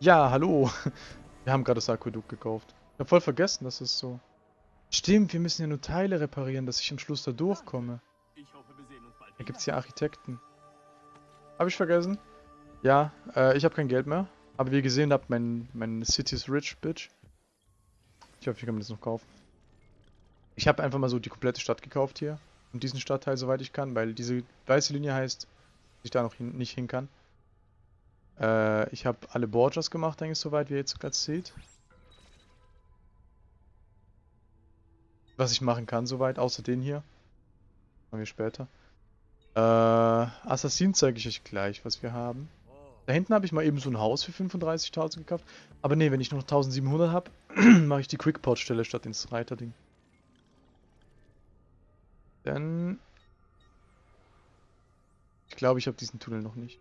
Ja, hallo. Wir haben gerade das Aquädukt gekauft. Ich habe voll vergessen, dass es so... Stimmt, wir müssen ja nur Teile reparieren, dass ich am Schluss da durchkomme. Da gibt es ja Architekten. Habe ich vergessen? Ja, äh, ich habe kein Geld mehr. Aber wie ihr gesehen habt, mein, mein City is rich, bitch. Ich hoffe, ich kann mir das noch kaufen. Ich habe einfach mal so die komplette Stadt gekauft hier. Und diesen Stadtteil, soweit ich kann, weil diese weiße Linie heißt, dass ich da noch hin, nicht hin kann. Äh, ich habe alle Borgers gemacht, eigentlich soweit, wie ihr jetzt gerade seht. Was ich machen kann soweit, außer den hier. Machen wir später. Äh, Assassin zeige ich euch gleich, was wir haben. Da hinten habe ich mal eben so ein Haus für 35.000 gekauft. Aber nee, wenn ich noch 1700 habe, mache ich die Quickport-Stelle statt ins Reiterding. Dann... Ich glaube, ich habe diesen Tunnel noch nicht.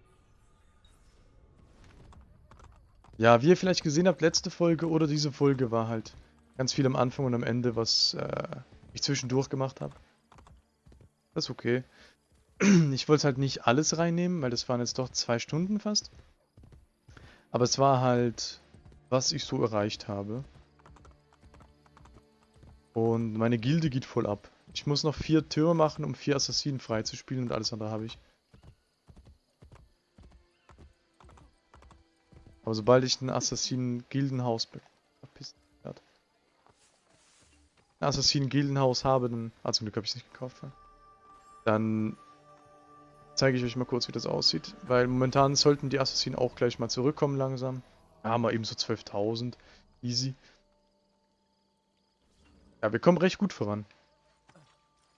Ja, wie ihr vielleicht gesehen habt, letzte Folge oder diese Folge war halt ganz viel am Anfang und am Ende, was äh, ich zwischendurch gemacht habe. Das ist okay. Ich wollte halt nicht alles reinnehmen, weil das waren jetzt doch zwei Stunden fast. Aber es war halt, was ich so erreicht habe. Und meine Gilde geht voll ab. Ich muss noch vier Türme machen, um vier Assassinen freizuspielen und alles andere habe ich. Aber sobald ich ein Assassinen-Gildenhaus ein Assassinen-Gildenhaus habe, dann... Ah, zum Glück habe ich es nicht gekauft. Dann zeige ich euch mal kurz, wie das aussieht. Weil momentan sollten die Assassinen auch gleich mal zurückkommen langsam. Da haben wir eben so 12.000. Easy. Ja, wir kommen recht gut voran.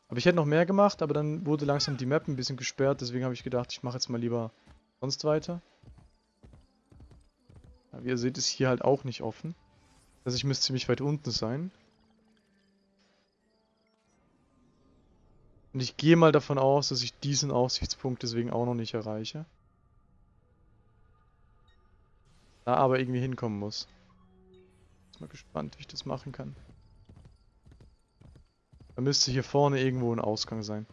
Aber ich hätte noch mehr gemacht, aber dann wurde langsam die Map ein bisschen gesperrt. Deswegen habe ich gedacht, ich mache jetzt mal lieber sonst weiter. Ja, wie ihr seht, ist hier halt auch nicht offen. Also ich müsste ziemlich weit unten sein. Und ich gehe mal davon aus, dass ich diesen Aussichtspunkt deswegen auch noch nicht erreiche. Da aber irgendwie hinkommen muss. Bin mal gespannt, wie ich das machen kann. Da müsste hier vorne irgendwo ein Ausgang sein.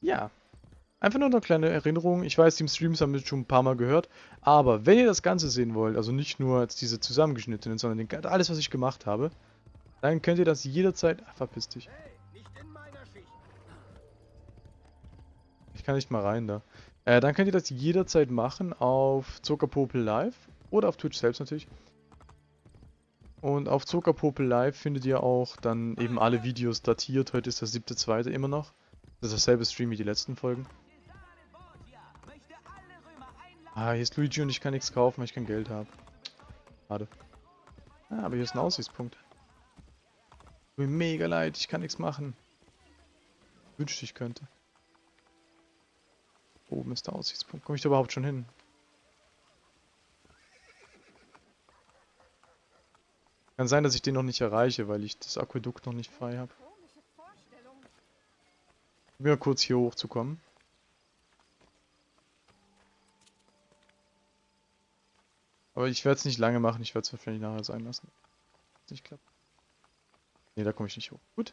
Ja, Einfach nur eine kleine Erinnerung. Ich weiß, die Streams haben wir schon ein paar Mal gehört. Aber wenn ihr das Ganze sehen wollt, also nicht nur diese zusammengeschnittenen, sondern den, alles, was ich gemacht habe, dann könnt ihr das jederzeit... Ach, verpiss dich. Ich kann nicht mal rein da. Äh, dann könnt ihr das jederzeit machen auf Zuckerpopel Live oder auf Twitch selbst natürlich. Und auf Zuckerpopel Live findet ihr auch dann eben alle Videos datiert. Heute ist der 7.2. immer noch. Das ist dasselbe Stream wie die letzten Folgen. Ah, hier ist Luigi und ich kann nichts kaufen, weil ich kein Geld habe. Schade. Ah, aber hier ist ein Aussichtspunkt. Tut mir mega leid, ich kann nichts machen. Wünschte ich könnte. Oben ist der Aussichtspunkt. Komme ich da überhaupt schon hin? Kann sein, dass ich den noch nicht erreiche, weil ich das Aquädukt noch nicht frei habe. Probier mal kurz hier hochzukommen. Aber ich werde es nicht lange machen, ich werde es wahrscheinlich nachher sein lassen. Nicht klappt. Ne, da komme ich nicht hoch. Gut.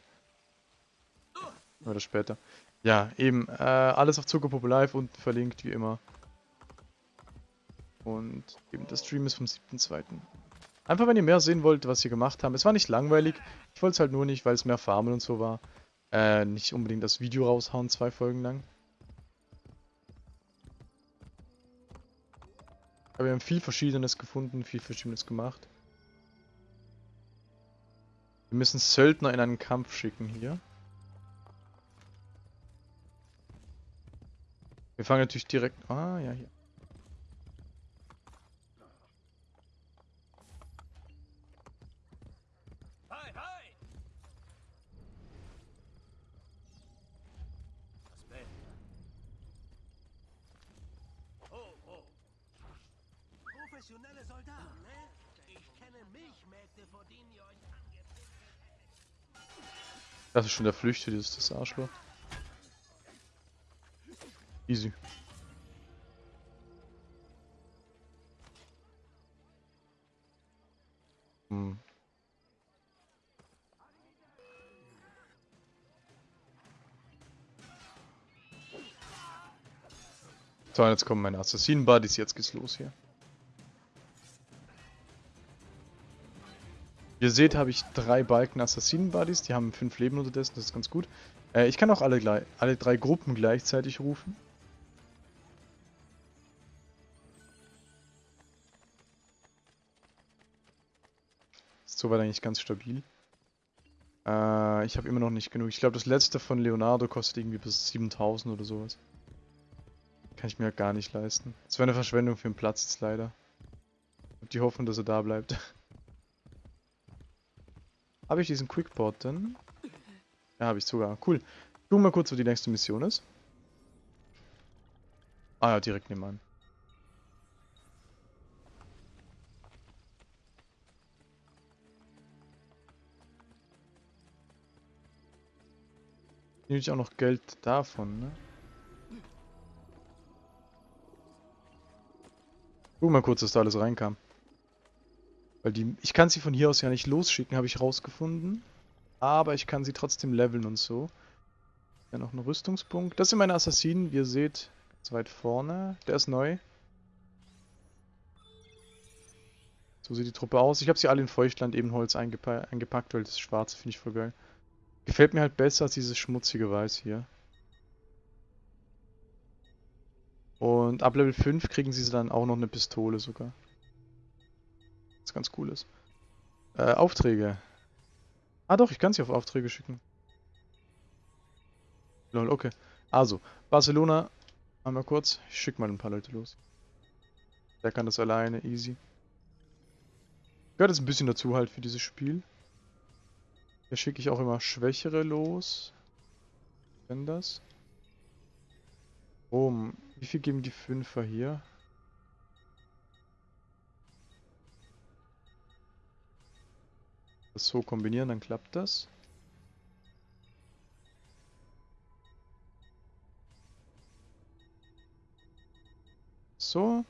Oder später. Ja, eben. Äh, alles auf Zuckerpuppe Live und verlinkt wie immer. Und eben der Stream ist vom 7.2. Einfach wenn ihr mehr sehen wollt, was wir gemacht haben. Es war nicht langweilig. Ich wollte es halt nur nicht, weil es mehr Farmen und so war. Äh, nicht unbedingt das Video raushauen, zwei Folgen lang. Aber wir haben viel Verschiedenes gefunden, viel Verschiedenes gemacht. Wir müssen Söldner in einen Kampf schicken hier. Wir fangen natürlich direkt... Ah, ja, hier. professionelle Soldaten, ne? Ich kenne Milchmägde, vor denen ihr euch Das ist schon der Flüchte, dieses das Arschloch. Easy. Hm. So, jetzt kommen meine Assassinen-Buddies, jetzt geht's los hier. Wie ihr seht, habe ich drei Balken Assassinen-Buddies, die haben fünf Leben unterdessen, das ist ganz gut. Äh, ich kann auch alle, alle drei Gruppen gleichzeitig rufen. Ist soweit eigentlich ganz stabil. Äh, ich habe immer noch nicht genug. Ich glaube, das letzte von Leonardo kostet irgendwie bis 7000 oder sowas. Kann ich mir gar nicht leisten. Das wäre eine Verschwendung für den Platz jetzt leider. Ich die Hoffnung, dass er da bleibt. habe ich diesen Quickport denn? Ja, habe ich sogar. Cool. Gucken mal kurz, wo die nächste Mission ist. Ah ja, direkt nebenan. Nehme ich auch noch Geld davon, ne? Guck mal kurz, dass da alles reinkam. Weil die, ich kann sie von hier aus ja nicht losschicken, habe ich rausgefunden. Aber ich kann sie trotzdem leveln und so. Ja, noch ein Rüstungspunkt. Das sind meine Assassinen, wie ihr seht. Ganz weit vorne. Der ist neu. So sieht die Truppe aus. Ich habe sie alle in Feuchtland Ebenholz eingepa eingepackt, weil das Schwarze finde ich voll geil. Gefällt mir halt besser als dieses schmutzige Weiß hier. Und ab Level 5 kriegen sie dann auch noch eine Pistole sogar. Was ganz cool ist. Äh, Aufträge. Ah doch, ich kann sie auf Aufträge schicken. Lol, okay. Also, Barcelona, einmal kurz. Ich schicke mal ein paar Leute los. Der kann das alleine, easy. Gehört jetzt ein bisschen dazu halt für dieses Spiel. Hier schicke ich auch immer Schwächere los. Wenn das. Oh, wie viel geben die Fünfer hier? Das so kombinieren, dann klappt das. So.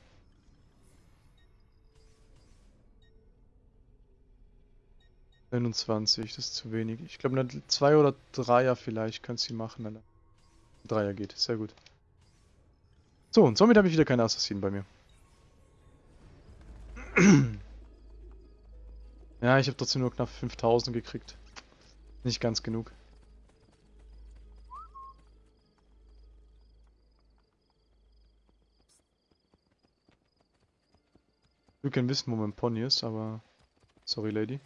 29, das ist zu wenig. Ich glaube, eine 2 oder 3er vielleicht kannst du machen. Dann 3er geht, sehr gut. So, und somit habe ich wieder keine Assassinen bei mir. ja, ich habe trotzdem nur knapp 5000 gekriegt. Nicht ganz genug. Wir können wissen, wo mein Pony ist, aber... Sorry, Lady.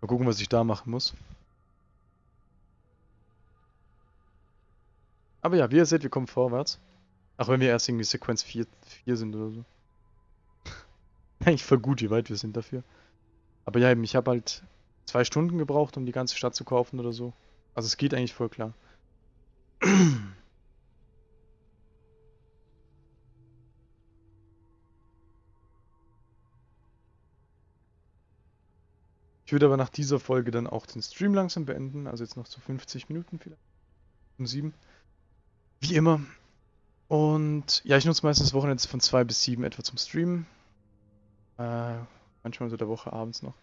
Mal gucken, was ich da machen muss. Aber ja, wie ihr seht, wir kommen vorwärts. Auch wenn wir erst irgendwie Sequenz 4, 4 sind oder so. Eigentlich voll gut, wie weit wir sind dafür. Aber ja, ich habe halt zwei Stunden gebraucht, um die ganze Stadt zu kaufen oder so. Also es geht eigentlich voll klar. Ich würde aber nach dieser Folge dann auch den Stream langsam beenden. Also jetzt noch zu 50 Minuten vielleicht. Um 7. Wie immer. Und ja, ich nutze meistens Wochenende von 2 bis 7 etwa zum Streamen. Äh, manchmal unter der Woche abends noch.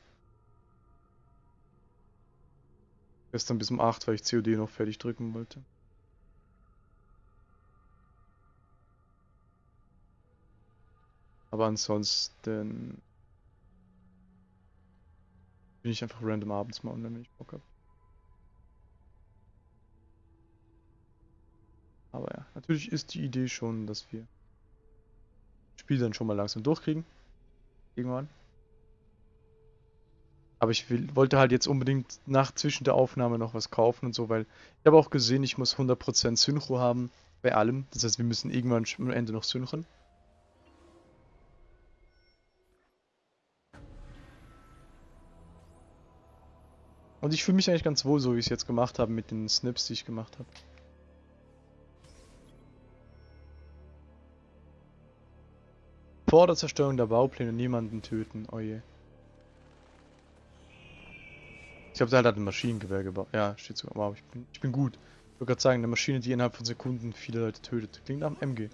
Gestern bis um 8, weil ich COD noch fertig drücken wollte. Aber ansonsten bin ich einfach random abends mal online, wenn ich Bock habe. Aber ja, natürlich ist die Idee schon, dass wir das Spiel dann schon mal langsam durchkriegen. Irgendwann. Aber ich will, wollte halt jetzt unbedingt nach zwischen der Aufnahme noch was kaufen und so, weil ich habe auch gesehen, ich muss 100% Synchro haben bei allem. Das heißt, wir müssen irgendwann am Ende noch synchron. Und ich fühle mich eigentlich ganz wohl, so wie ich es jetzt gemacht habe mit den Snips, die ich gemacht habe. Vor der Zerstörung der Baupläne niemanden töten. Oh ich glaube, der hat ein Maschinengewehr gebaut. Ja, steht so. Wow, ich bin, ich bin gut. Ich wollte gerade sagen, eine Maschine, die innerhalb von Sekunden viele Leute tötet. Klingt nach einem MG.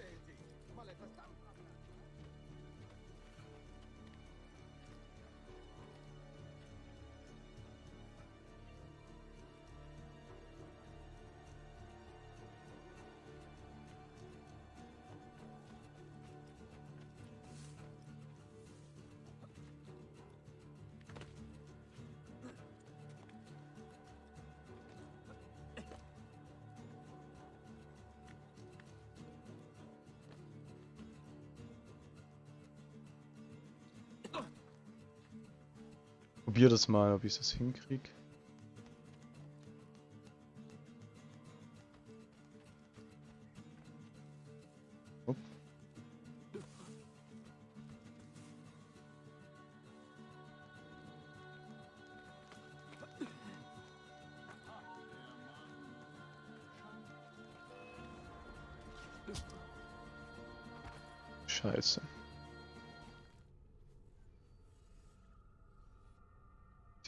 Probier das mal, ob ich das hinkriege.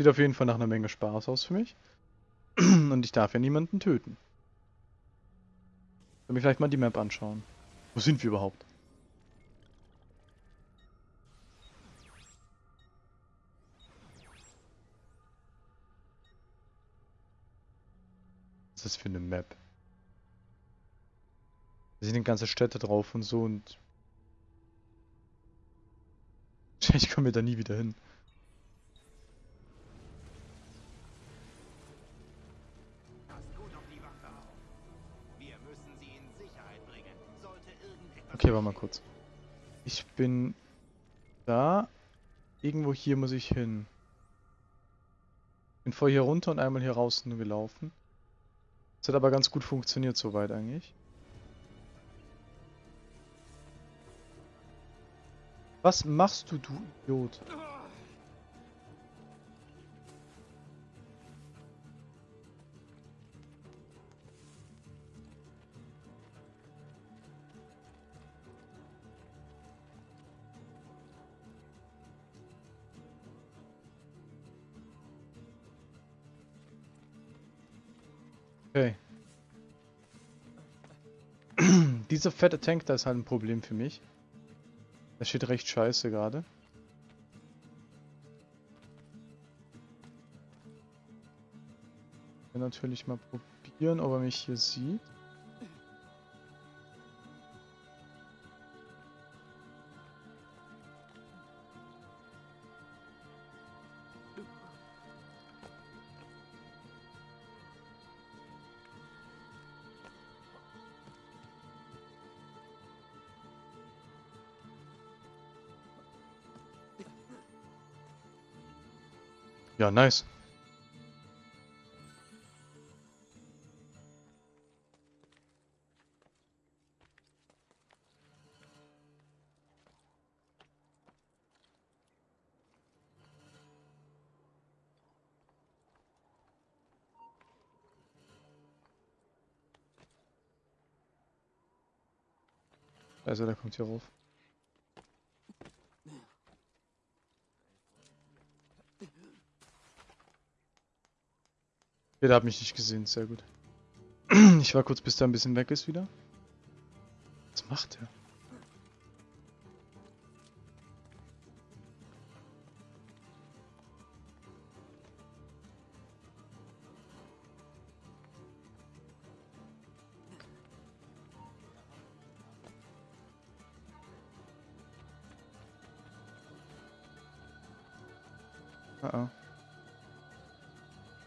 Sieht auf jeden Fall nach einer Menge Spaß aus für mich. Und ich darf ja niemanden töten. Soll mir vielleicht mal die Map anschauen. Wo sind wir überhaupt? Was ist das für eine Map? Da sind ganze Städte drauf und so und Ich komme da nie wieder hin. Okay, warte mal kurz. Ich bin da. Irgendwo hier muss ich hin. Bin vorher hier runter und einmal hier raus gelaufen. Das hat aber ganz gut funktioniert soweit eigentlich. Was machst du, du Idiot? Dieser fette Tank, da ist halt ein Problem für mich. Das steht recht scheiße gerade. Natürlich mal probieren, ob er mich hier sieht. Nice. Also, der kommt hier rauf. Der hat mich nicht gesehen, sehr gut. Ich war kurz, bis der ein bisschen weg ist wieder. Was macht er? Ah,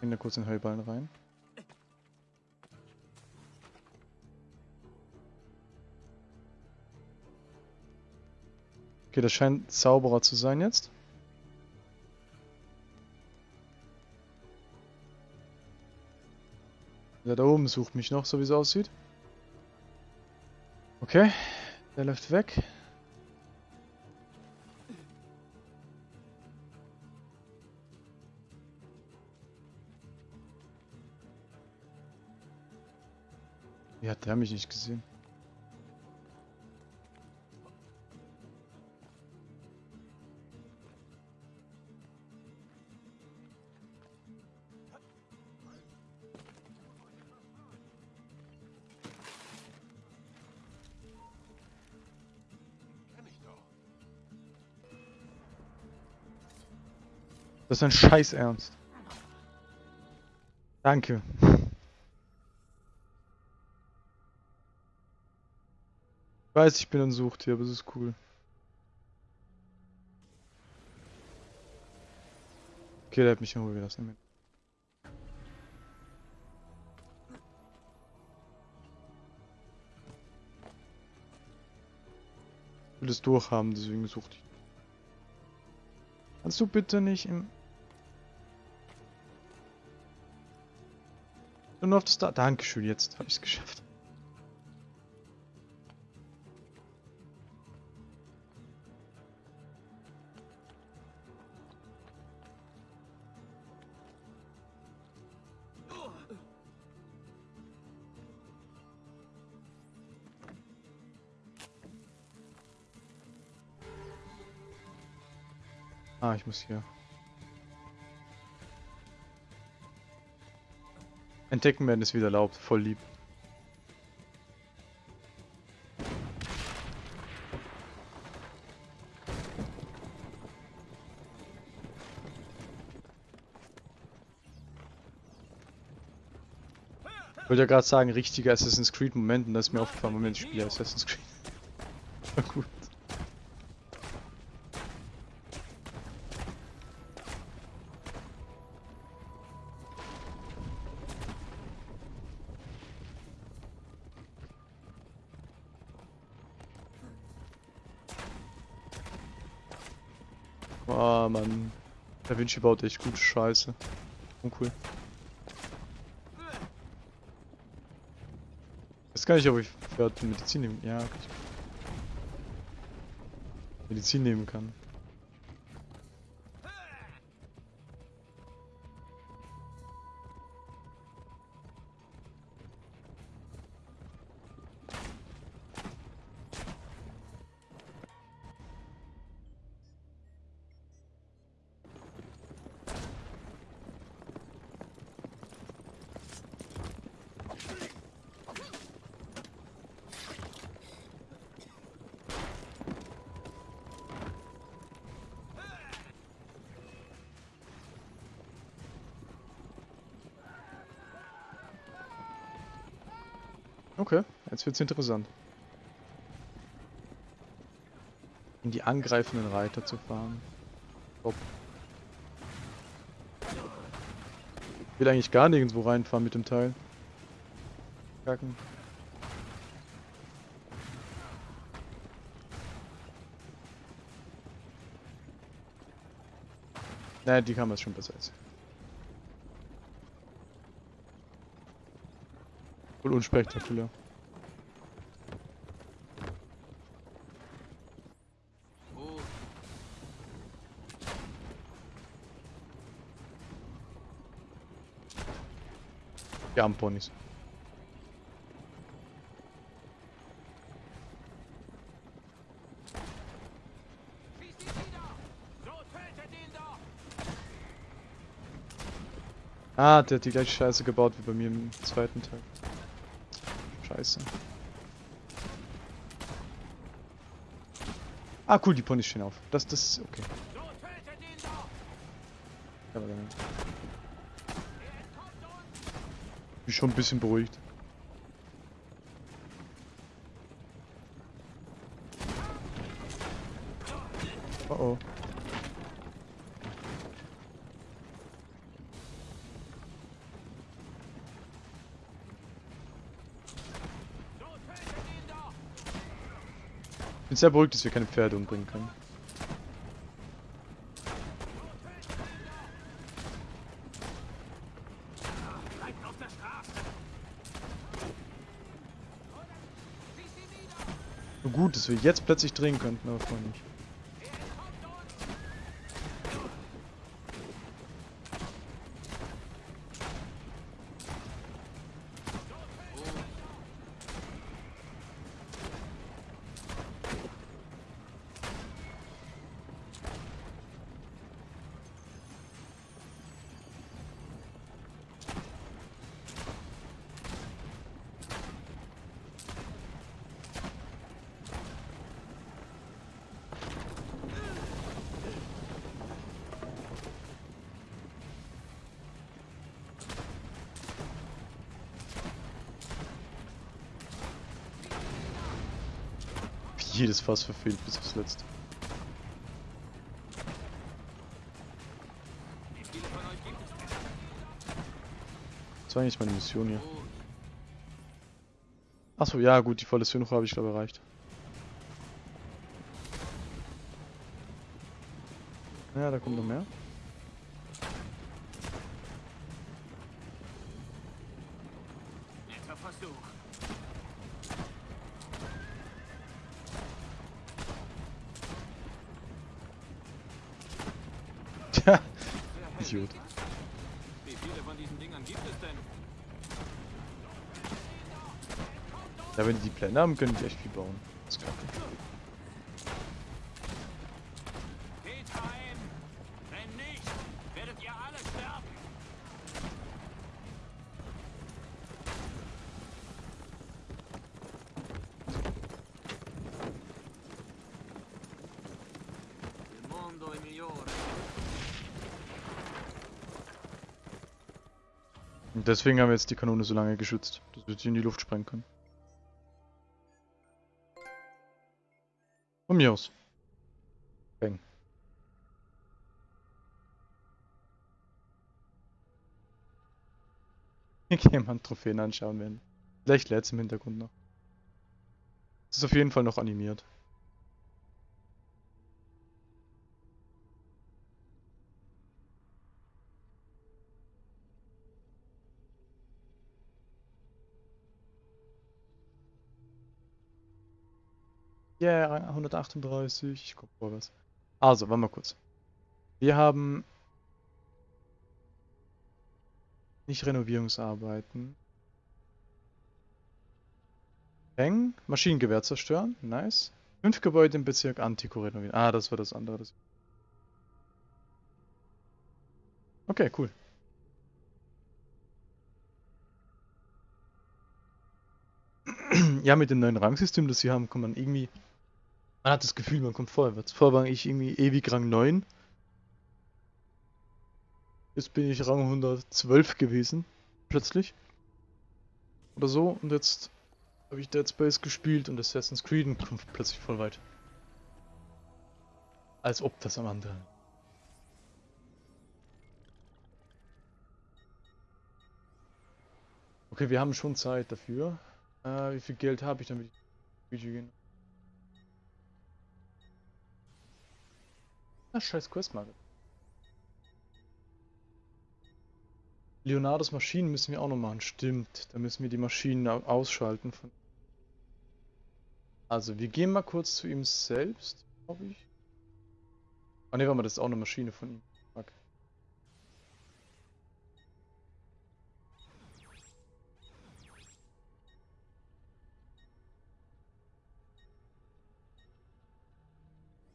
da kurz den Heuballen rein. Okay, das scheint sauberer zu sein jetzt. Der da oben sucht mich noch, so wie es aussieht. Okay, der läuft weg. Hat der mich nicht gesehen? Das ist ein Scheiß Ernst. Danke. weiß, ich bin ein Suchtier, aber es ist cool. Okay, der hat mich in Ruhe gelassen. Ich will es durchhaben, deswegen sucht ich. Kannst du bitte nicht im... Nur auf das da... Dankeschön, jetzt habe ich es geschafft. Ah, ich muss hier. Entdecken werden ist wieder erlaubt, voll lieb. Ich wollte ja gerade sagen, richtiger Assassin's Creed Moment und das ist mir aufgefallen, Moment, ich spiele Assassin's Creed. Na gut. Vinci baut echt gute Scheiße. Uncool. Jetzt kann ich, ob ich Medizin nehmen. Ja, okay. Medizin nehmen kann. Jetzt wird's interessant. In die angreifenden Reiter zu fahren. Top. Ich will eigentlich gar nirgendwo reinfahren mit dem Teil. Kacken. Naja, die Kamera ist schon besser als. Voll unspektakulär. Die armen Ponys. Ah, der hat die gleiche Scheiße gebaut wie bei mir im zweiten Teil. Scheiße. Ah, cool, die Ponys stehen auf. Das, das okay. Aber dann. Bin schon ein bisschen beruhigt. Oh oh. Ich bin sehr beruhigt, dass wir keine Pferde umbringen können. Wir jetzt plötzlich drehen könnten, aber vorher nicht. Jedes Fass verfehlt bis aufs letzte. Das war eigentlich meine Mission hier. Achso, ja gut, die volle Synchro habe ich glaube erreicht. Ja, da kommt noch mehr. Pläne haben, können die echt viel bauen. Das ist kacke. Und deswegen haben wir jetzt die Kanone so lange geschützt, dass wir sie in die Luft sprengen können. Mir aus. Bang. Ich mal Trophäen anschauen werden. Vielleicht lädt es im Hintergrund noch. Es ist auf jeden Fall noch animiert. Yeah, 138. Ich guck mal was. Also, warte mal kurz. Wir haben nicht Renovierungsarbeiten. Peng, Maschinengewehr zerstören. Nice. Fünf Gebäude im Bezirk Antiko renovieren. Ah, das war das andere. Okay, cool. ja, mit dem neuen Rangsystem, das sie haben, kann man irgendwie. Man hat das Gefühl, man kommt vorwärts. Vorher war ich irgendwie ewig Rang 9. Jetzt bin ich Rang 112 gewesen. Plötzlich. Oder so. Und jetzt habe ich Dead Space gespielt und Assassin's Creed und komme plötzlich voll weit. Als ob das am anderen. Okay, wir haben schon Zeit dafür. Äh, wie viel Geld habe ich, damit ich Video gehen? Na, scheiß Questmarke. Leonardos Maschinen müssen wir auch noch machen. Stimmt, da müssen wir die Maschinen ausschalten. Also, wir gehen mal kurz zu ihm selbst, glaube ich. Ah ne, warte mal, das ist auch eine Maschine von ihm. Fuck.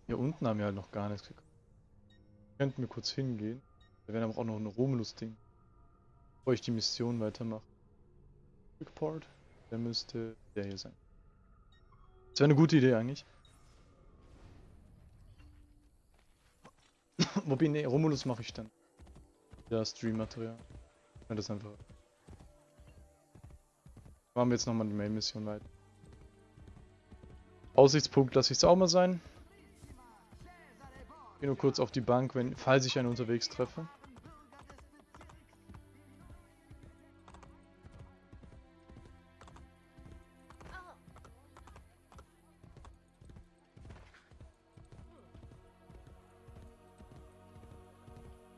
Hier unten haben wir halt noch gar nichts gekauft. Könnten wir kurz hingehen. Da wäre aber auch noch ein Romulus-Ding. Bevor ich die Mission weitermache. Quickport. Der müsste der hier sein. Das wäre eine gute Idee eigentlich. Wobei, ne, Romulus mache ich dann. Ja, Stream-Material. Ja, das einfach. Machen wir jetzt nochmal die Main-Mission weiter. Aussichtspunkt lasse ich es auch mal sein. Gehe nur kurz auf die Bank, wenn, falls ich einen unterwegs treffe.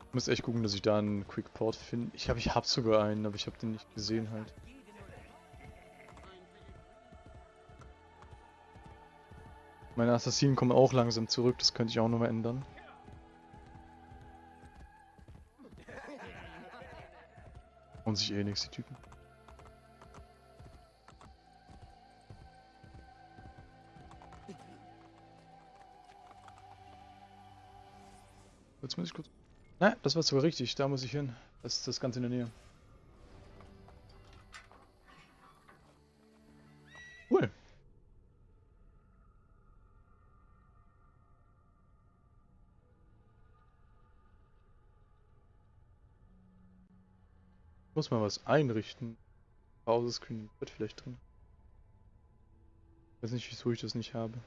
Ich muss echt gucken, dass ich da einen Quick Port finde. Ich habe ich hab sogar einen, aber ich habe den nicht gesehen halt. Meine Assassinen kommen auch langsam zurück, das könnte ich auch nochmal ändern. Und sich eh nichts, die Typen. Jetzt muss ich kurz... Na, das war sogar richtig, da muss ich hin. Das ist das Ganze in der Nähe. Muss mal was einrichten. Pause-Screen wird vielleicht drin. weiß nicht, wieso ich das nicht habe.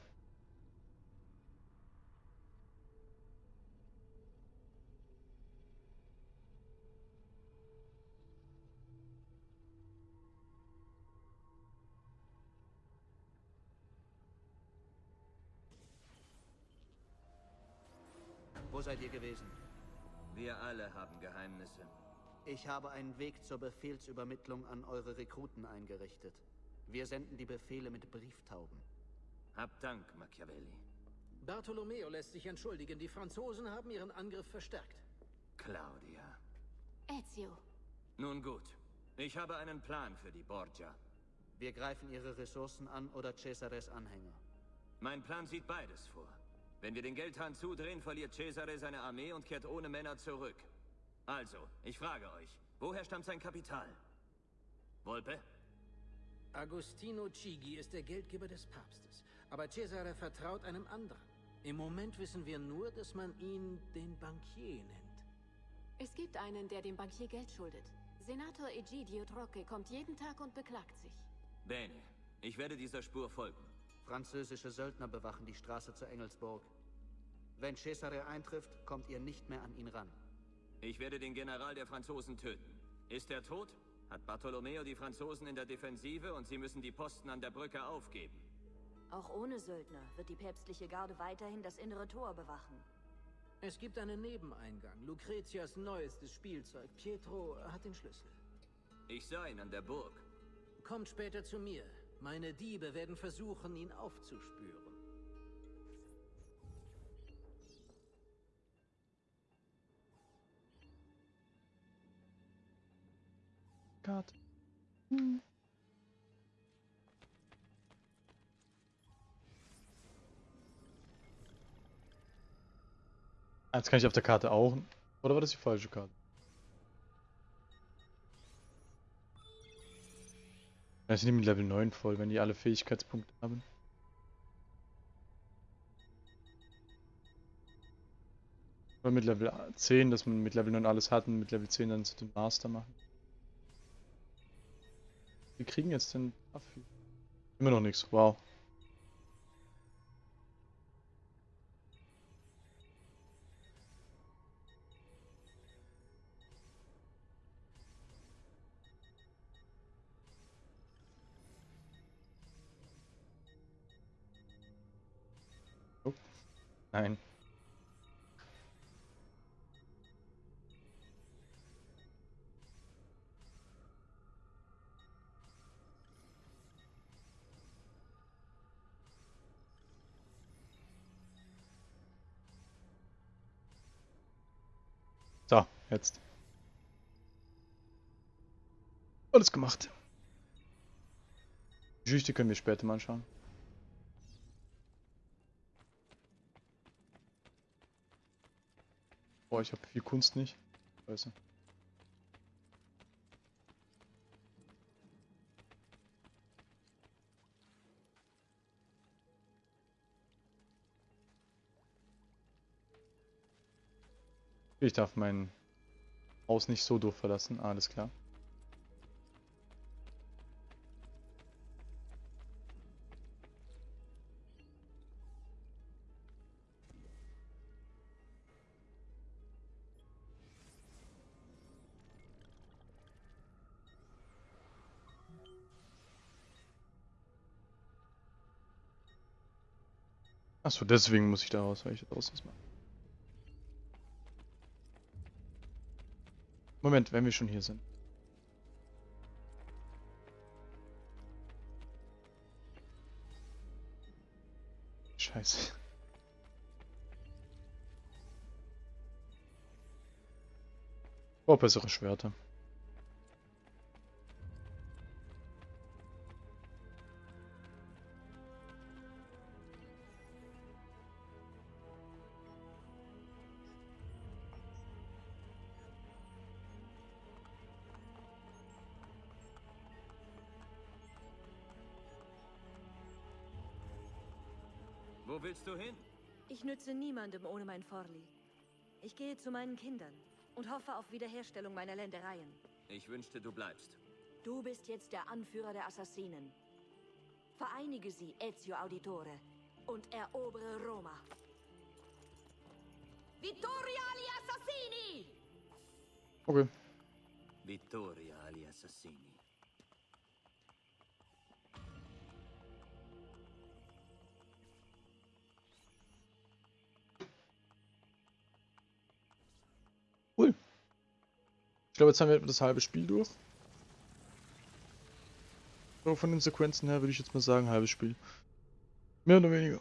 Ich habe einen Weg zur Befehlsübermittlung an eure Rekruten eingerichtet. Wir senden die Befehle mit Brieftauben. Habt Dank, Machiavelli. Bartolomeo lässt sich entschuldigen. Die Franzosen haben ihren Angriff verstärkt. Claudia. Ezio. Nun gut. Ich habe einen Plan für die Borgia. Wir greifen ihre Ressourcen an oder Cesares Anhänger. Mein Plan sieht beides vor. Wenn wir den Geldhahn zudrehen, verliert Cesare seine Armee und kehrt ohne Männer zurück. Also, ich frage euch, woher stammt sein Kapital? Volpe? Agostino Chigi ist der Geldgeber des Papstes, aber Cesare vertraut einem anderen. Im Moment wissen wir nur, dass man ihn den Bankier nennt. Es gibt einen, der dem Bankier Geld schuldet. Senator Egidio Trocche kommt jeden Tag und beklagt sich. Bene. Ich werde dieser Spur folgen. Französische Söldner bewachen die Straße zur Engelsburg. Wenn Cesare eintrifft, kommt ihr nicht mehr an ihn ran. Ich werde den General der Franzosen töten. Ist er tot? Hat Bartolomeo die Franzosen in der Defensive und sie müssen die Posten an der Brücke aufgeben. Auch ohne Söldner wird die päpstliche Garde weiterhin das innere Tor bewachen. Es gibt einen Nebeneingang, Lucretias neuestes Spielzeug. Pietro hat den Schlüssel. Ich sah ihn an der Burg. Kommt später zu mir. Meine Diebe werden versuchen, ihn aufzuspüren. Hm. Ah, Jetzt kann ich auf der Karte auch. Oder war das die falsche Karte? Sind die mit Level 9 voll, wenn die alle Fähigkeitspunkte haben. Oder mit Level 10, dass man mit Level 9 alles hat und mit Level 10 dann zu dem Master machen. Wir kriegen jetzt den Affi. Immer noch nichts, wow. Oh. Nein. Jetzt. Alles gemacht. Geschichte können wir später mal anschauen. Boah, ich habe viel Kunst nicht. Scheiße. Ich darf mein Haus nicht so doof verlassen, alles klar. Achso, deswegen muss ich da raus, weil ich das aus Moment, wenn wir schon hier sind. Scheiße. Oh, bessere Schwerter. Wo willst du hin? Ich nütze niemandem ohne mein Forli. Ich gehe zu meinen Kindern und hoffe auf Wiederherstellung meiner Ländereien. Ich wünschte, du bleibst. Du bist jetzt der Anführer der Assassinen. Vereinige sie, Ezio Auditore, und erobere Roma. Vittoria agli Assassini! Okay. Vittoria agli assassini. Glaube, jetzt haben wir das halbe Spiel durch. So, von den Sequenzen her würde ich jetzt mal sagen, halbes Spiel. Mehr oder weniger.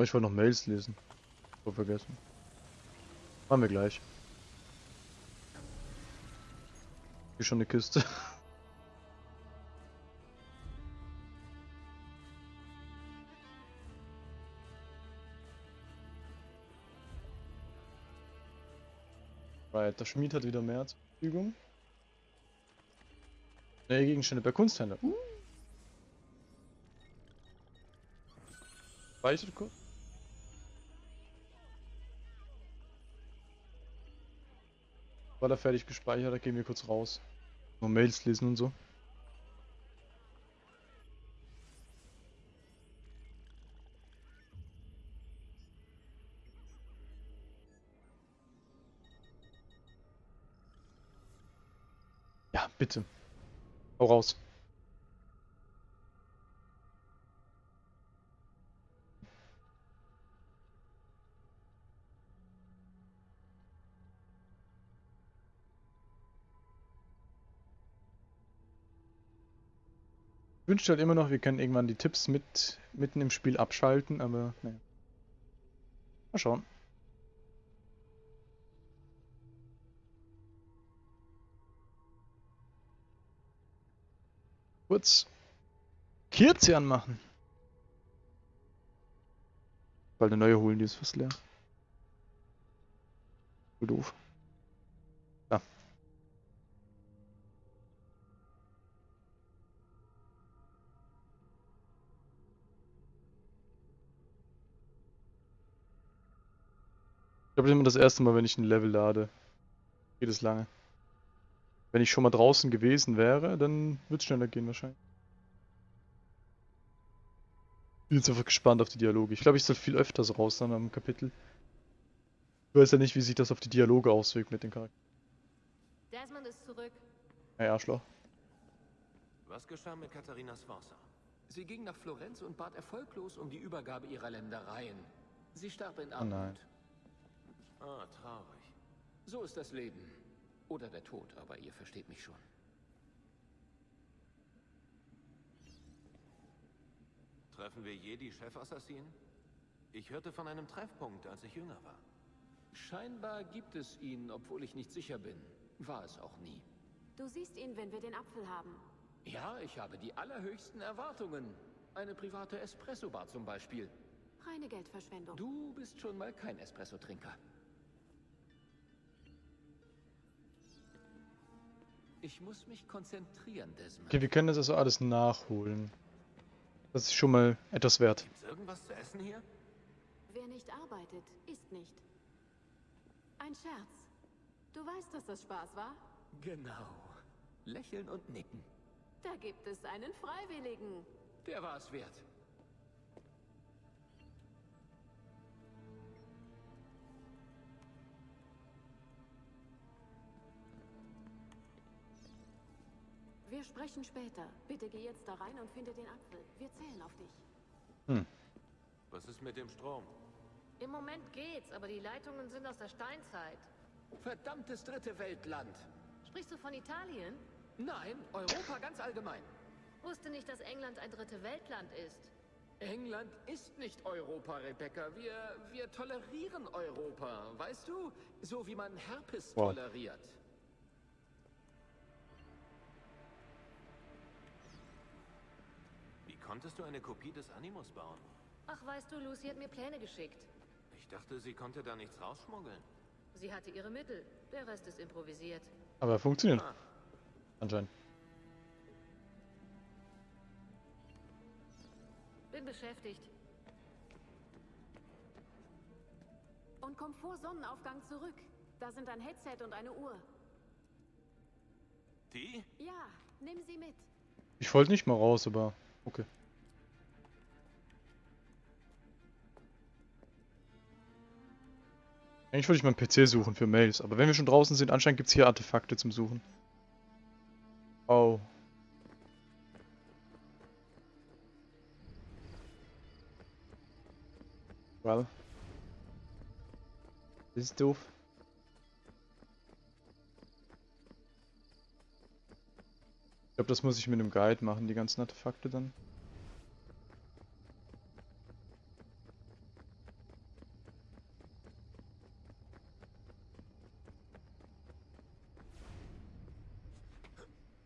Oh, ich wollte noch Mails lesen. Voll vergessen. Machen wir gleich. Hier schon eine Kiste. Right, der Schmied hat wieder mehr zur Verfügung. Neue Gegenstände bei Kunsthändler. Uh. Speichert kurz. War er fertig gespeichert, da gehen wir kurz raus. Nur Mails lesen und so. Ja, bitte. Hau raus. Ich wünschte halt immer noch, wir können irgendwann die Tipps mit mitten im Spiel abschalten, aber naja. Mal schauen. Kurz Kirze anmachen. Bald eine neue holen, die ist fast leer. Doof. Glaube, das ist immer das erste Mal, wenn ich ein Level lade. Geht es lange. Wenn ich schon mal draußen gewesen wäre, dann wird es schneller gehen wahrscheinlich. Bin jetzt einfach gespannt auf die Dialoge. Ich glaube, ich soll viel öfters raus dann am Kapitel. Ich weiß ja nicht, wie sich das auf die Dialoge auswirkt mit den Charakteren. Desmond ist zurück. Hey, Arschloch. Was geschah mit Katharina Sforza? Sie ging nach Florenz und bat erfolglos um die Übergabe ihrer Ländereien. Sie starb in Oh nein. Armut. Ah, traurig. So ist das Leben. Oder der Tod, aber ihr versteht mich schon. Treffen wir je die Chefassassinen? Ich hörte von einem Treffpunkt, als ich jünger war. Scheinbar gibt es ihn, obwohl ich nicht sicher bin. War es auch nie. Du siehst ihn, wenn wir den Apfel haben. Ja, ich habe die allerhöchsten Erwartungen. Eine private Espresso-Bar zum Beispiel. Reine Geldverschwendung. Du bist schon mal kein Espresso-Trinker. Ich muss mich konzentrieren, Desmond. Okay, wir können das also alles nachholen. Das ist schon mal etwas wert. Gibt's irgendwas zu essen hier? Wer nicht arbeitet, isst nicht. Ein Scherz. Du weißt, dass das Spaß war? Genau. Lächeln und nicken. Da gibt es einen Freiwilligen. Der war es wert. Wir sprechen später. Bitte geh jetzt da rein und finde den Apfel. Wir zählen auf dich. Hm. Was ist mit dem Strom? Im Moment geht's, aber die Leitungen sind aus der Steinzeit. Verdammtes dritte Weltland. Sprichst du von Italien? Nein, Europa ganz allgemein. Wusste nicht, dass England ein dritte Weltland ist. England ist nicht Europa, Rebecca. Wir, wir tolerieren Europa, weißt du? So wie man Herpes Wow. toleriert. Konntest du eine Kopie des Animus bauen? Ach, weißt du, Lucy hat mir Pläne geschickt. Ich dachte, sie konnte da nichts rausschmuggeln. Sie hatte ihre Mittel. Der Rest ist improvisiert. Aber funktioniert. Ah. Anscheinend. Bin beschäftigt. Und komm vor Sonnenaufgang zurück. Da sind ein Headset und eine Uhr. Die? Ja, nimm sie mit. Ich wollte nicht mal raus, aber okay. Eigentlich wollte ich meinen PC suchen für Mails, aber wenn wir schon draußen sind, anscheinend gibt es hier Artefakte zum Suchen. Oh. Well. Das ist doof. Ich glaube, das muss ich mit einem Guide machen, die ganzen Artefakte dann.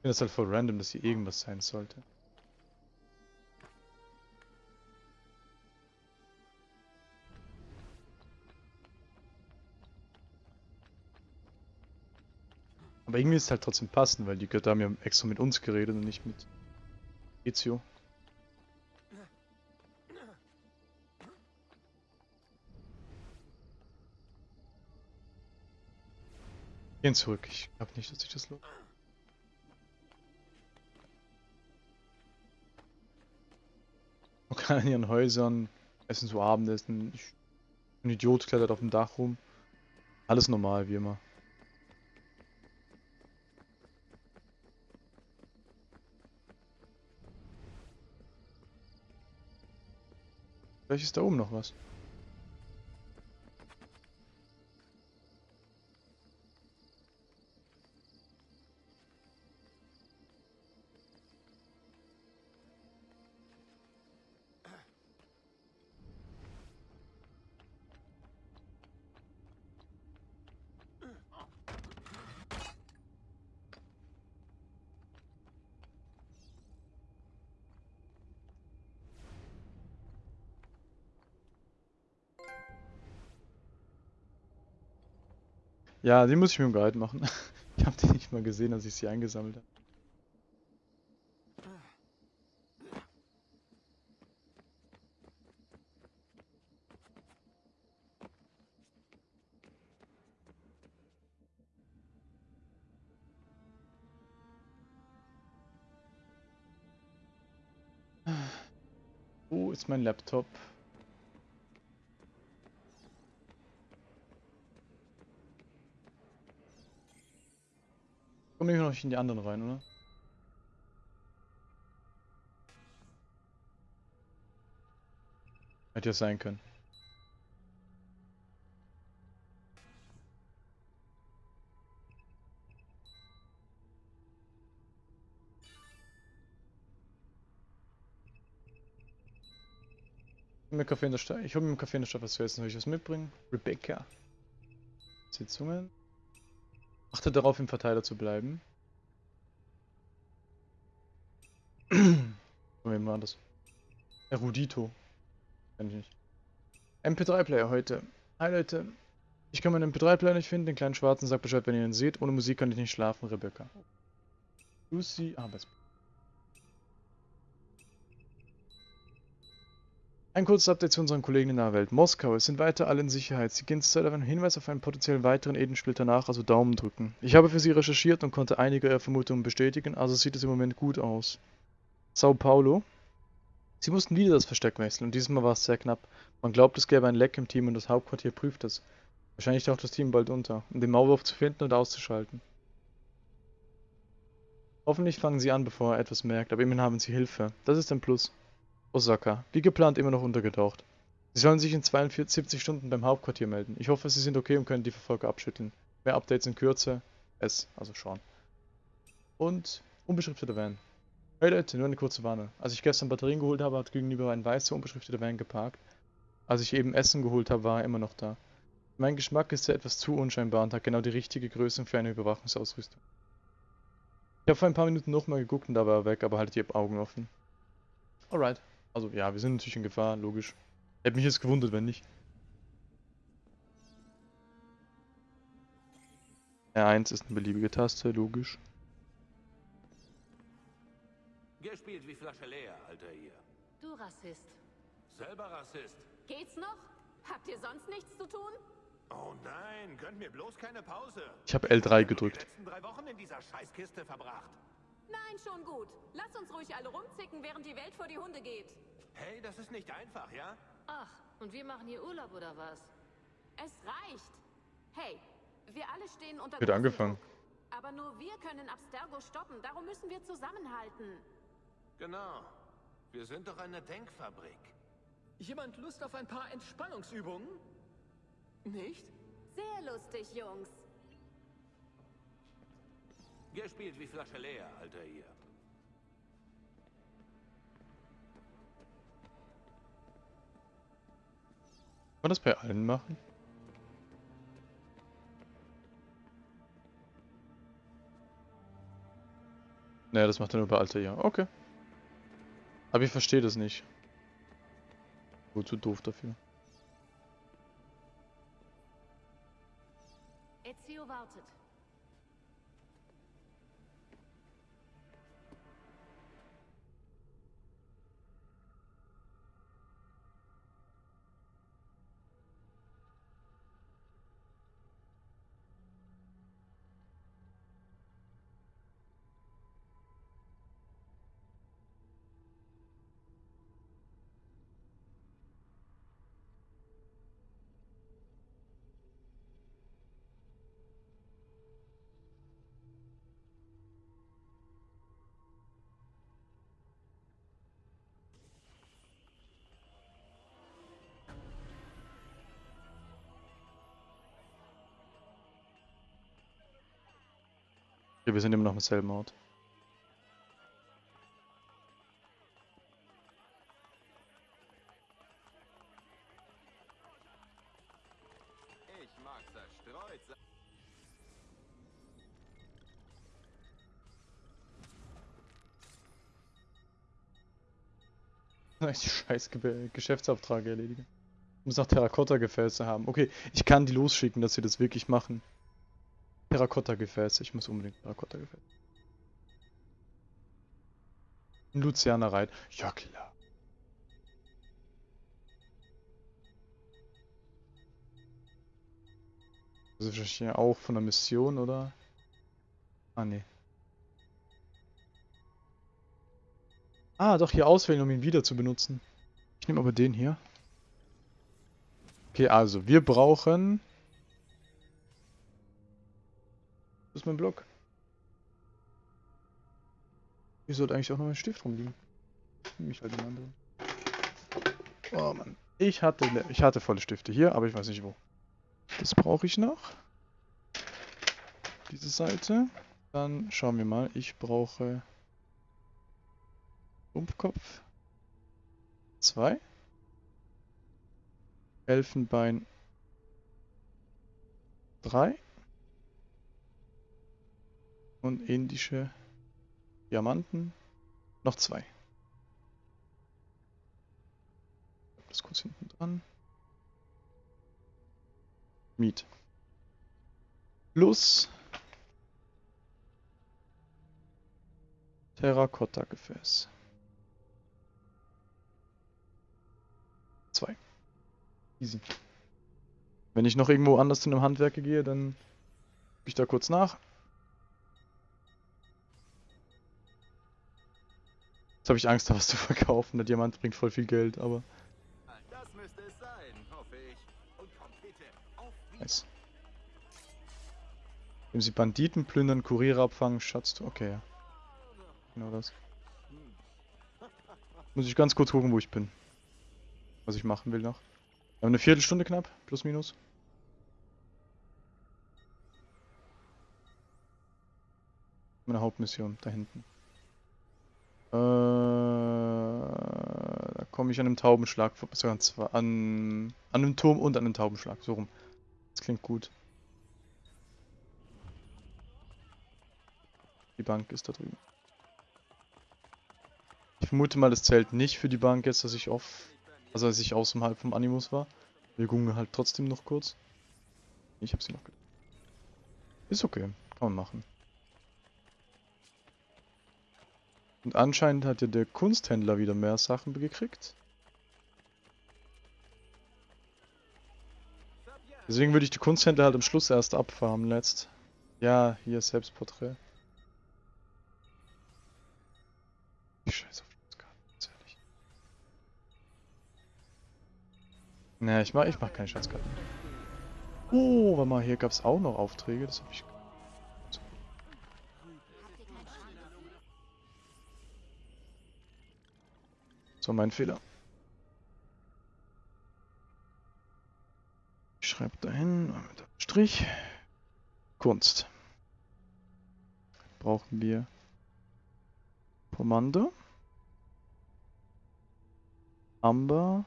Finde das halt voll random, dass hier irgendwas sein sollte. Aber irgendwie ist es halt trotzdem passend, weil die Götter haben ja extra mit uns geredet und nicht mit Ezio. Gehen zurück. Ich glaube nicht, dass ich das lohnt. Kann in ihren Häusern essen so Abendessen. Ich, ein Idiot klettert auf dem Dach rum. Alles normal, wie immer. Vielleicht ist da oben noch was. Ja, die muss ich mit dem Guide machen. Ich habe die nicht mal gesehen, als ich sie eingesammelt habe. Wo ist mein Laptop? Komm ich noch in die anderen rein, oder? Hätte ja sein können. Mir Kaffee in der Stadt. Ich hole mir im Kaffee in der Stadt was zu essen. Soll ich was mitbringen? Rebecca. Sitzungen. Achte darauf, im Verteiler zu bleiben. Moment mal das. Erudito. Kenn ich nicht. MP3-Player heute. Hi Leute. Ich kann meinen MP3-Player nicht finden. Den kleinen schwarzen sagt Bescheid, wenn ihr ihn seht. Ohne Musik kann ich nicht schlafen, Rebecca. Lucy. Arbeitsplatz. Ein kurzes Update zu unseren Kollegen in der Welt. Moskau, es sind weiter alle in Sicherheit. Sie gehen zurzeit auf einen Hinweis auf einen potenziellen weiteren Edensplitter nach, also Daumen drücken. Ich habe für sie recherchiert und konnte einige ihrer Vermutungen bestätigen, also sieht es im Moment gut aus. Sao Paulo. Sie mussten wieder das Versteck wechseln und dieses Mal war es sehr knapp. Man glaubt, es gäbe ein Leck im Team und das Hauptquartier prüft es. Wahrscheinlich taucht das Team bald unter, um den Maulwurf zu finden und auszuschalten. Hoffentlich fangen sie an, bevor er etwas merkt, aber immerhin haben sie Hilfe. Das ist ein Plus. Osaka, wie geplant immer noch untergetaucht. Sie sollen sich in 72 Stunden beim Hauptquartier melden. Ich hoffe, Sie sind okay und können die Verfolger abschütteln. Mehr Updates in Kürze. S, also Sean. Und unbeschrifteter Van. Hey Leute, nur eine kurze Warnung. Als ich gestern Batterien geholt habe, hat gegenüber ein weißer unbeschrifteter Van geparkt. Als ich eben Essen geholt habe, war er immer noch da. Mein Geschmack ist ja etwas zu unscheinbar und hat genau die richtige Größe für eine Überwachungsausrüstung. Ich habe vor ein paar Minuten nochmal geguckt und da war er weg, aber haltet die Augen offen. Alright. Also ja, wir sind natürlich in Gefahr, logisch. Hätte mich jetzt gewundert, wenn nicht. R1 ist eine beliebige Taste, logisch. Gespielt wie Flasche leer, Alter hier. Du Rassist. Selber Rassist. Geht's noch? Habt ihr sonst nichts zu tun? Oh nein, gönnt mir bloß keine Pause. Ich habe L3 Die gedrückt. letzten drei Wochen in dieser Scheißkiste verbracht. Nein, schon gut. Lass uns ruhig alle rumzicken, während die Welt vor die Hunde geht. Hey, das ist nicht einfach, ja? Ach, und wir machen hier Urlaub oder was? Es reicht. Hey, wir alle stehen unter Wird angefangen. Aber nur wir können Abstergo stoppen. Darum müssen wir zusammenhalten. Genau. Wir sind doch eine Denkfabrik. Jemand Lust auf ein paar Entspannungsübungen? Nicht? Sehr lustig, Jungs. Gespielt wie Flasche leer, Alter hier. Kann man das bei allen machen? Naja, das macht er nur bei Altair. Okay. Aber ich verstehe das nicht. Wozu doof dafür. Ezio wartet. Wir sind immer noch im selben Ort. Ich mag zerstreut sein. Die scheiß Ge Geschäftsaufträge erledigen. Ich muss noch Terrakotta-Gefäße haben. Okay, ich kann die losschicken, dass sie das wirklich machen. Terrakotta-Gefäße. Ich muss unbedingt Terrakotta-Gefäße. Luciana Reit. Ja, klar. Das ist wahrscheinlich auch von der Mission, oder? Ah, nee. Ah, doch, hier auswählen, um ihn wieder zu benutzen. Ich nehme aber den hier. Okay, also, wir brauchen... Wo ist mein Block? Hier sollte eigentlich auch noch ein Stift rumliegen. Nehme ich halt den anderen. Oh Mann. Ich hatte, ich hatte volle Stifte hier, aber ich weiß nicht wo. Das brauche ich noch. Diese Seite. Dann schauen wir mal. Ich brauche Rumpfkopf. Zwei. Elfenbein. Drei. Und indische Diamanten. Noch zwei. Das kurz hinten dran. Miet. Plus Terrakotta-Gefäß. Zwei. Easy. Wenn ich noch irgendwo anders zu einem Handwerker gehe, dann gebe ich da kurz nach. Jetzt habe ich Angst, da was zu verkaufen. Der Diamant bringt voll viel Geld, aber... Das müsste es sein, hoffe ich. Und kommt bitte auf Nice. Wenn sie Banditen plündern, Kuriere abfangen, Schatz... Okay, ja. Genau das. Muss ich ganz kurz gucken, wo ich bin. Was ich machen will noch. Wir haben eine Viertelstunde knapp, plus minus. Meine Hauptmission, da hinten. Äh, da komme ich an einem Taubenschlag, sogar an, an, einem Turm und an einem Taubenschlag, so rum. Das klingt gut. Die Bank ist da drüben. Ich vermute mal, das zählt nicht für die Bank jetzt, dass ich off, also als ich außerhalb vom Animus war. Wir gucken halt trotzdem noch kurz. Ich hab sie noch. Ist okay, kann man machen. Und anscheinend hat ja der Kunsthändler wieder mehr Sachen gekriegt. Deswegen würde ich die Kunsthändler halt am Schluss erst abfarmen letzt. Ja, hier Selbstporträt. Ich scheiß auf Schatzkarten, ganz ehrlich. Ne, ich mach, ich mach keine Schatzkarten. Oh, warte mal, hier gab's auch noch Aufträge, das hab ich... So, mein Fehler. Ich schreibe dahin, mit Strich. Kunst. Brauchen wir Kommando. Amber.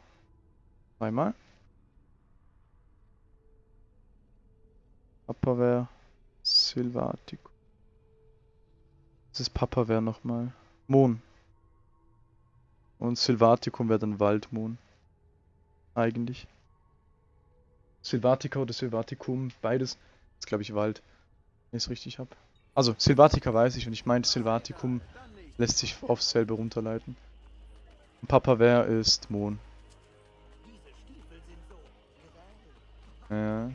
Zweimal. Upperwear. Silvatico. Das Papa wäre nochmal. Mon. Und Silvaticum wäre dann Waldmon. Eigentlich. Silvatica oder Silvaticum, beides ist glaube ich Wald. Wenn ich es richtig habe. Also, Silvatica weiß ich und ich meinte Silvaticum lässt sich aufs selbe runterleiten. Und Papa wäre ist Mon. Ja.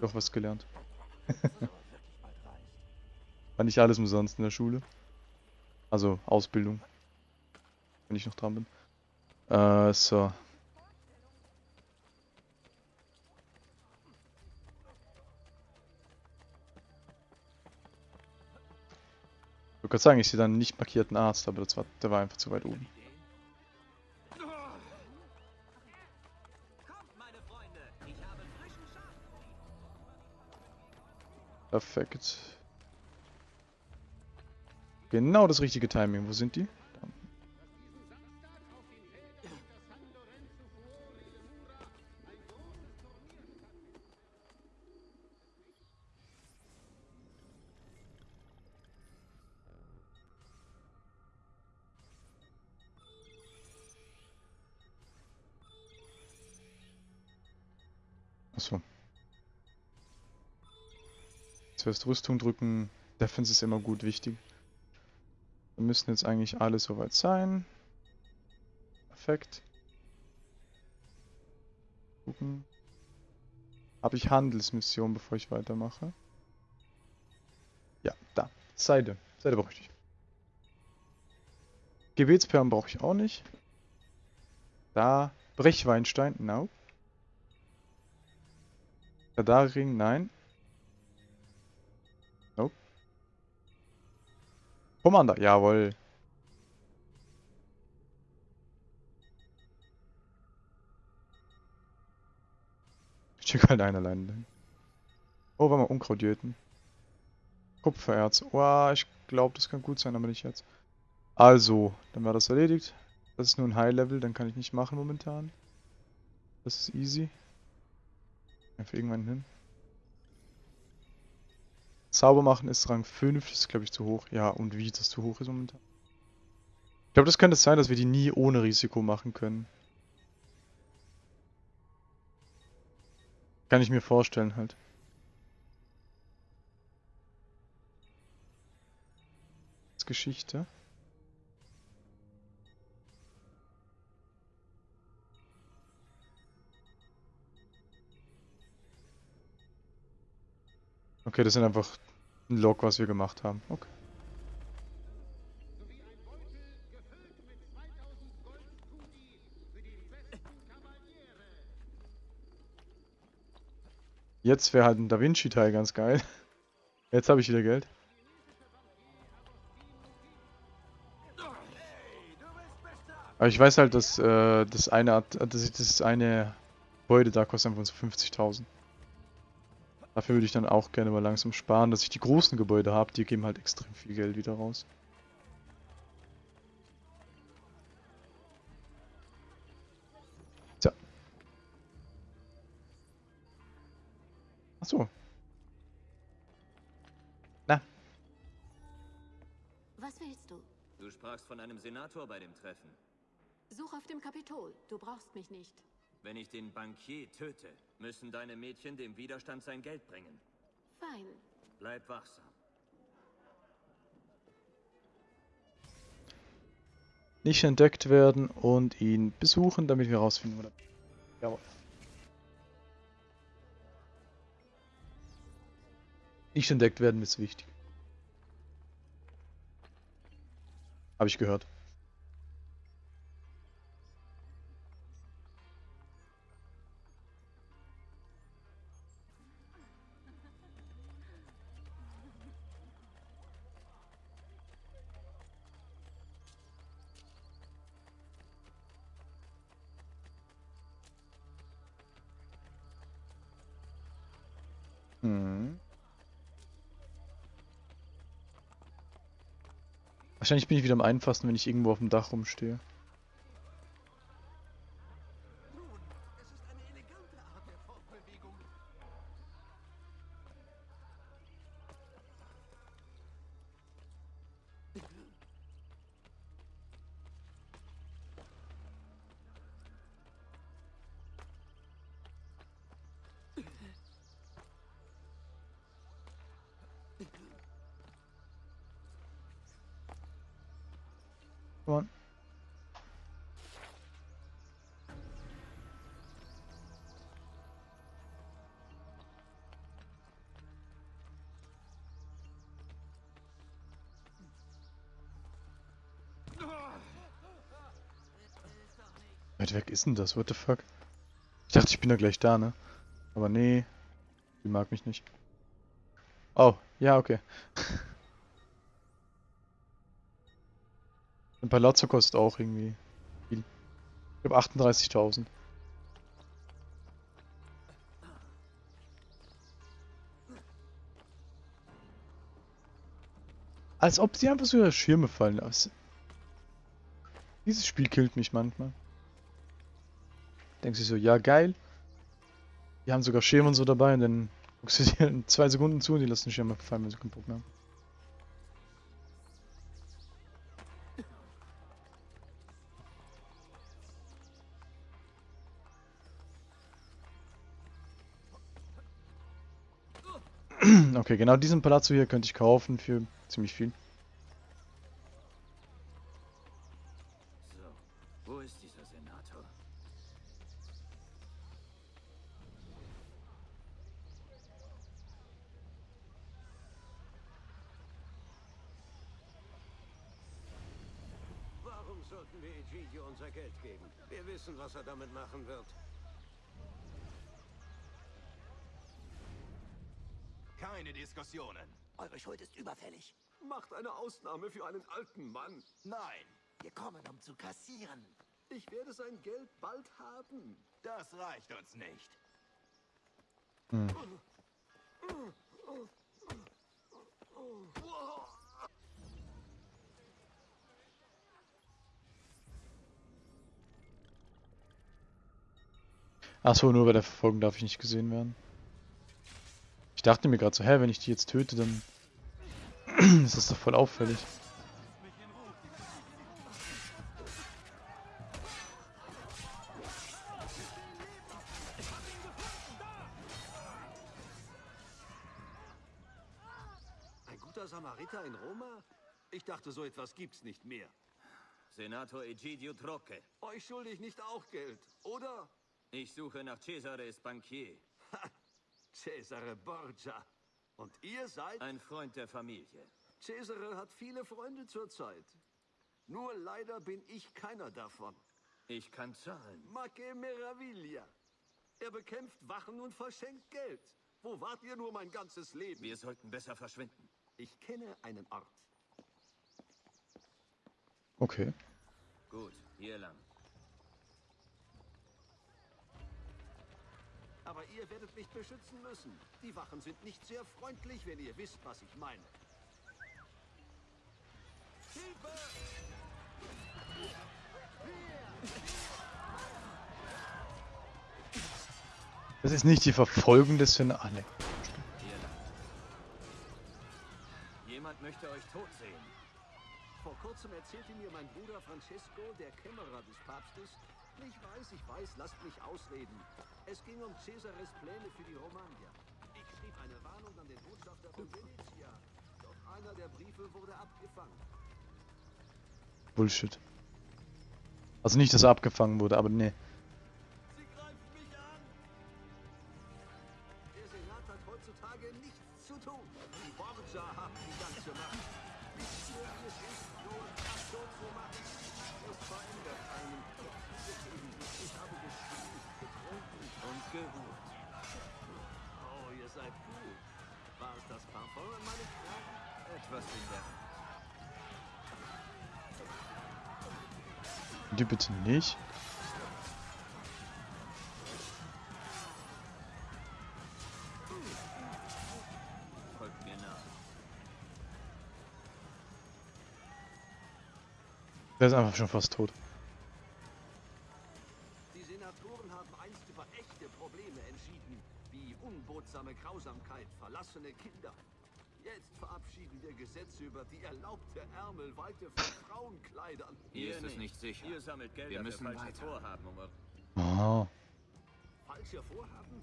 Doch was gelernt. War nicht alles umsonst in der Schule. Also Ausbildung. Wenn ich noch dran bin. Äh, so. Ich würde gerade sagen, ich sehe dann einen nicht markierten Arzt, aber das war, der war einfach zu weit oben. Perfekt. Genau das richtige Timing. Wo sind die? Zuerst Rüstung drücken. Defense ist immer gut wichtig. Wir müssen jetzt eigentlich alle soweit sein. Perfekt. Gucken. Habe ich Handelsmission, bevor ich weitermache? Ja, da. Seide. Seide brauche ich nicht. Gebetsperlen brauche ich auch nicht. Da. Brechweinstein. No. Radarring. Nein. Commander, jawohl. Ich check halt einen alleine. Oh, warte mal, Unkrautjöten. Kupfererz. Oh, ich glaube, das kann gut sein, aber nicht jetzt. Also, dann war das erledigt. Das ist nur ein High-Level, dann kann ich nicht machen momentan. Das ist easy. Einfach irgendwann hin. Zauber machen ist Rang 5, das ist glaube ich zu hoch. Ja, und wie das zu hoch ist momentan. Ich glaube, das könnte sein, dass wir die nie ohne Risiko machen können. Kann ich mir vorstellen halt. Geschichte. Okay, das sind einfach ein Log, was wir gemacht haben. Okay. Jetzt wäre halt ein Da Vinci-Teil ganz geil. Jetzt habe ich wieder Geld. Aber ich weiß halt, dass äh, das eine das, das eine Gebäude da kostet einfach so 50.000. Dafür würde ich dann auch gerne mal langsam sparen, dass ich die großen Gebäude habe. Die geben halt extrem viel Geld wieder raus. Tja. Achso. Na. Was willst du? Du sprachst von einem Senator bei dem Treffen. Such auf dem Kapitol. Du brauchst mich nicht. Wenn ich den Bankier töte, müssen deine Mädchen dem Widerstand sein Geld bringen. Fein. Bleib wachsam. Nicht entdeckt werden und ihn besuchen, damit wir rausfinden, wo der... Jawohl. Nicht entdeckt werden ist wichtig. Habe ich gehört. Wahrscheinlich bin ich wieder am einfachsten, wenn ich irgendwo auf dem Dach rumstehe. Weit weg ist denn das? What the fuck? Ich dachte, ich bin da gleich da, ne? Aber nee. Die mag mich nicht. Oh, ja, okay. Ein Palazzo kostet auch irgendwie viel. Ich glaube 38.000. Als ob sie einfach so ihre Schirme fallen lassen. Dieses Spiel killt mich manchmal. Denkst du so, ja geil. Die haben sogar Schirme und so dabei und dann guckst du dir in zwei Sekunden zu und die lassen den Schirm fallen, wenn sie keinen Bock mehr haben. Okay, genau diesen Palazzo hier könnte ich kaufen für ziemlich viel. So, wo ist dieser Senator? Warum sollten wir Egidio unser Geld geben? Wir wissen, was er damit machen wird. Keine Diskussionen. Eure Schuld ist überfällig. Macht eine Ausnahme für einen alten Mann. Nein, Wir kommen, um zu kassieren. Ich werde sein Geld bald haben. das reicht uns nicht. Achso, nur bei der Verfolgung darf ich nicht gesehen werden. Ich dachte mir gerade so, hä, wenn ich die jetzt töte, dann ist das doch voll auffällig. Ein guter Samariter in Roma? Ich dachte, so etwas gibt's nicht mehr. Senator Egidio Trocche. Euch schulde ich nicht auch Geld, oder? Ich suche nach Cesares Bankier. Cesare Borgia. Und ihr seid? Ein Freund der Familie. Cesare hat viele Freunde zurzeit. Nur leider bin ich keiner davon. Ich kann zahlen. Ma che meraviglia. Er bekämpft Wachen und verschenkt Geld. Wo wart ihr nur mein ganzes Leben? Wir sollten besser verschwinden. Ich kenne einen Ort. Okay. Gut, hier lang. Aber ihr werdet mich beschützen müssen. Die Wachen sind nicht sehr freundlich, wenn ihr wisst, was ich meine. Hilfe! Das ist nicht die Verfolgung des Sen... Ah, ne. Jemand möchte euch tot sehen. Vor kurzem erzählte mir mein Bruder Francesco, der Kämmerer des Papstes. Ich weiß, ich weiß, lasst mich ausreden. Es ging um Cesares Pläne für die Romagna. Ich schrieb eine Warnung an den Botschafter von Venezia. Doch einer der Briefe wurde abgefangen. Bullshit. Also nicht, dass er abgefangen wurde, aber ne. Der Art. Die bitte nicht. Der ist einfach schon fast tot. Sammelt Gelder Wir müssen falsche weiter. Vorhaben, um Oh. Falsche Vorhaben?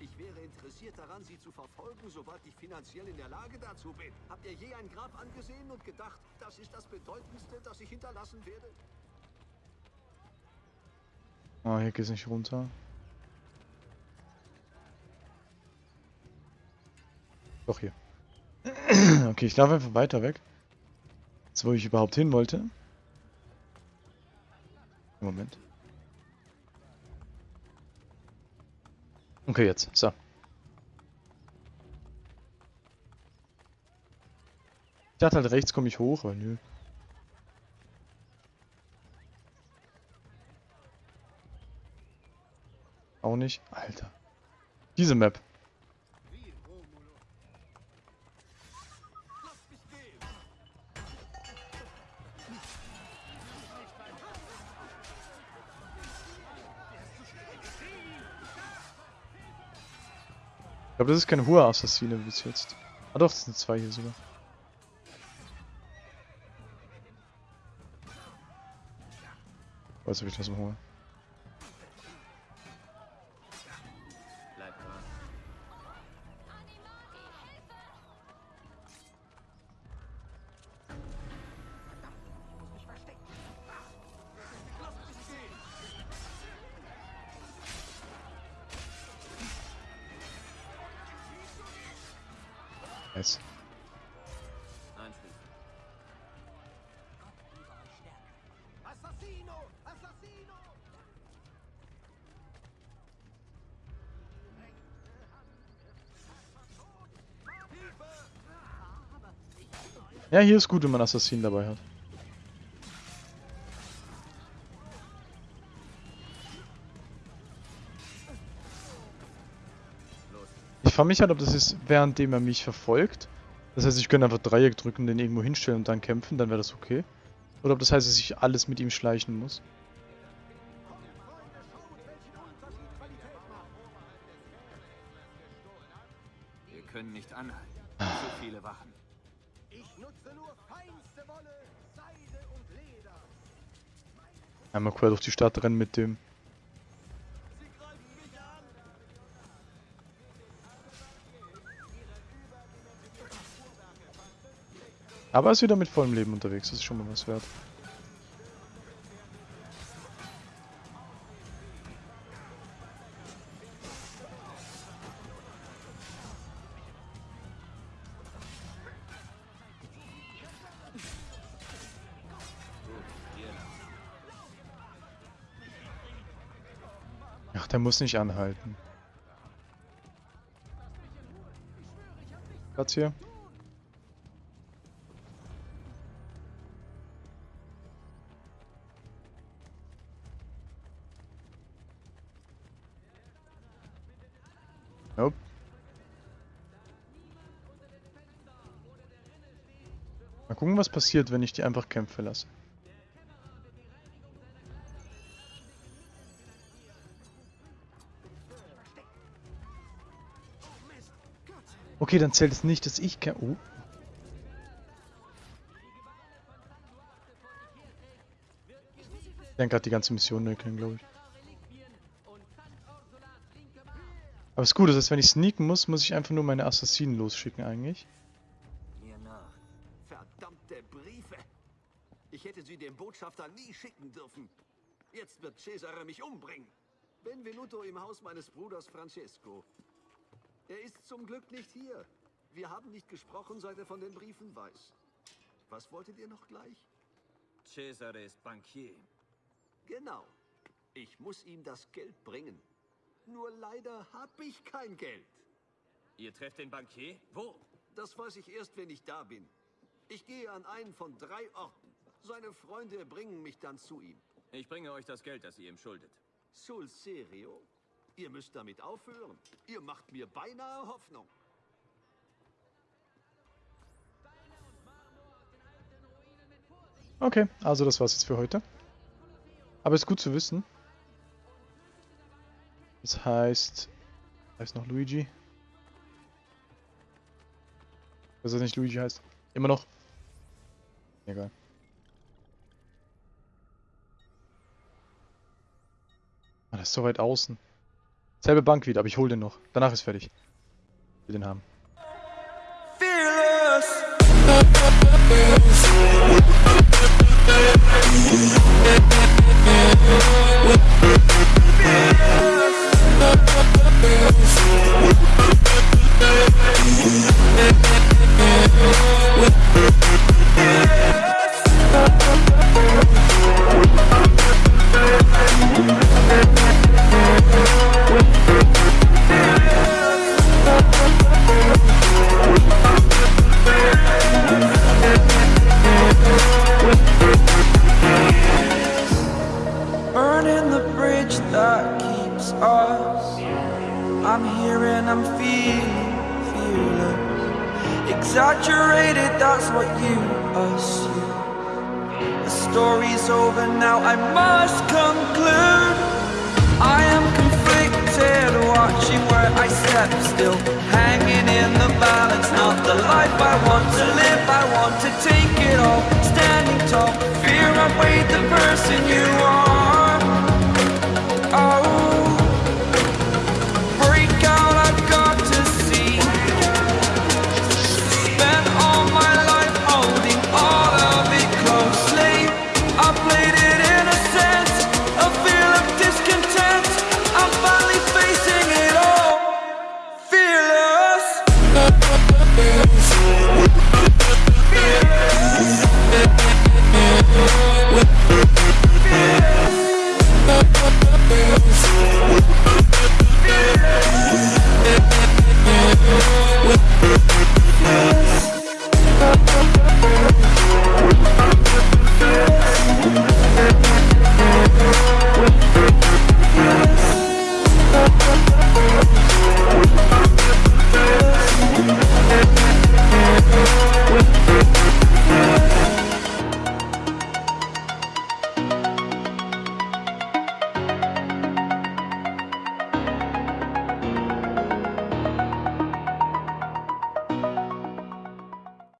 Ich wäre interessiert daran, sie zu verfolgen, sobald ich finanziell in der Lage dazu bin. Habt ihr je ein Grab angesehen und gedacht, das ist das Bedeutendste, das ich hinterlassen werde? Ah, hier geht's nicht runter. Doch hier. Okay, ich laufe einfach weiter weg. Jetzt, wo ich überhaupt hin wollte. Moment. Okay, jetzt. So. Ich dachte halt, rechts komme ich hoch, aber nö. Auch nicht. Alter. Diese Map. Glaube, das ist keine hohe Assassine bis jetzt. Ah doch, das sind zwei hier sogar. Weiß, ob ich das mal hole. Nice. Ja, hier ist gut, wenn man Assassinen dabei hat. Frage mich halt, ob das ist, währenddem er mich verfolgt. Das heißt, ich könnte einfach Dreieck drücken, den irgendwo hinstellen und dann kämpfen, dann wäre das okay. Oder ob das heißt, dass ich alles mit ihm schleichen muss. Wir können nicht anhalten. Zu viele Wachen. Ich nutze nur feinste Wolle, Seide und Leder. Einmal quer durch die Stadt rennen mit dem. Aber er ist wieder mit vollem Leben unterwegs, das ist schon mal was wert. Ach, der muss nicht anhalten. Platz hier. Mal gucken, was passiert, wenn ich die einfach Kämpfe lasse. Okay, dann zählt es nicht, dass ich kämpfe. Oh. Ich denke gerade die ganze Mission kennen, glaube ich. Aber ist gut, das heißt, wenn ich sneaken muss, muss ich einfach nur meine Assassinen losschicken eigentlich. Botschafter nie schicken dürfen. Jetzt wird Cesare mich umbringen. Benvenuto im Haus meines Bruders Francesco. Er ist zum Glück nicht hier. Wir haben nicht gesprochen, seit er von den Briefen weiß. Was wolltet ihr noch gleich? Cesare ist Bankier. Genau. Ich muss ihm das Geld bringen. Nur leider habe ich kein Geld. Ihr trefft den Bankier? Wo? Das weiß ich erst, wenn ich da bin. Ich gehe an einen von drei Orten. Seine Freunde bringen mich dann zu ihm. Ich bringe euch das Geld, das ihr ihm schuldet. Sul serio? Ihr müsst damit aufhören. Ihr macht mir beinahe Hoffnung. Okay, also das war's jetzt für heute. Aber ist gut zu wissen. Das heißt... Heißt noch Luigi? Dass er nicht Luigi heißt. Immer noch. Egal. Das ist so weit außen. Selbe Bank wieder, aber ich hole den noch. Danach ist fertig. Ich will den haben. Fearless.